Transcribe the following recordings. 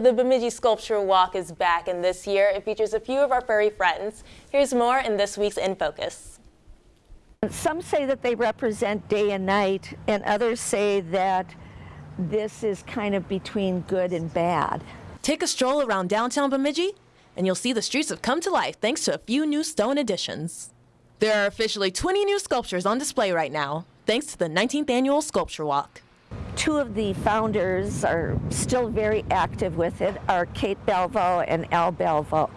The Bemidji Sculpture Walk is back, and this year it features a few of our furry friends. Here's more in this week's In Focus. Some say that they represent day and night, and others say that this is kind of between good and bad. Take a stroll around downtown Bemidji, and you'll see the streets have come to life thanks to a few new stone additions. There are officially 20 new sculptures on display right now, thanks to the 19th annual Sculpture Walk. Two of the founders are still very active with it, are Kate Belvo and Al Belvo.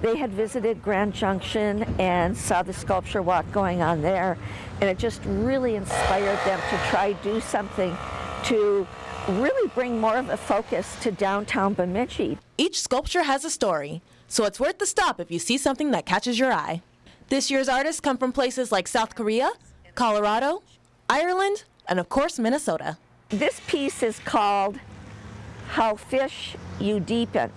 They had visited Grand Junction and saw the sculpture walk going on there, and it just really inspired them to try do something to really bring more of a focus to downtown Bemidji. Each sculpture has a story, so it's worth the stop if you see something that catches your eye. This year's artists come from places like South Korea, Colorado, Ireland, and of course Minnesota. This piece is called How Fish You Deepen,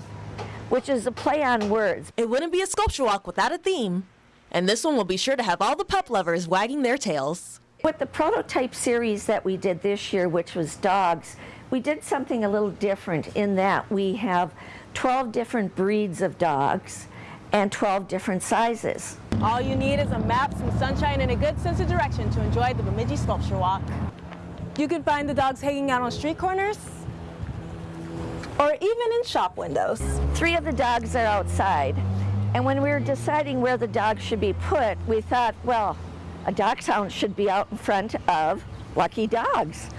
which is a play on words. It wouldn't be a sculpture walk without a theme, and this one will be sure to have all the pup lovers wagging their tails. With the prototype series that we did this year, which was dogs, we did something a little different in that we have 12 different breeds of dogs and 12 different sizes. All you need is a map, some sunshine, and a good sense of direction to enjoy the Bemidji Sculpture Walk. You can find the dogs hanging out on street corners or even in shop windows. Three of the dogs are outside. And when we were deciding where the dogs should be put, we thought, well, a dachshund should be out in front of Lucky Dogs.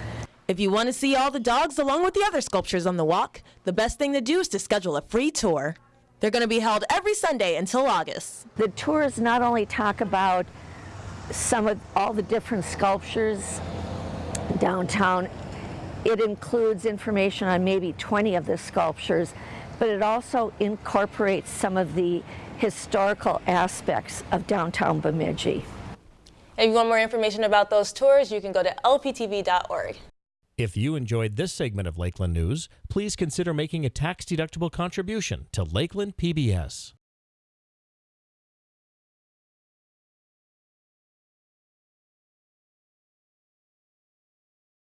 If you want to see all the dogs along with the other sculptures on the walk, the best thing to do is to schedule a free tour. They're going to be held every Sunday until August. The tours not only talk about some of all the different sculptures downtown. It includes information on maybe 20 of the sculptures, but it also incorporates some of the historical aspects of downtown Bemidji. If you want more information about those tours, you can go to lptv.org. If you enjoyed this segment of Lakeland News, please consider making a tax-deductible contribution to Lakeland PBS.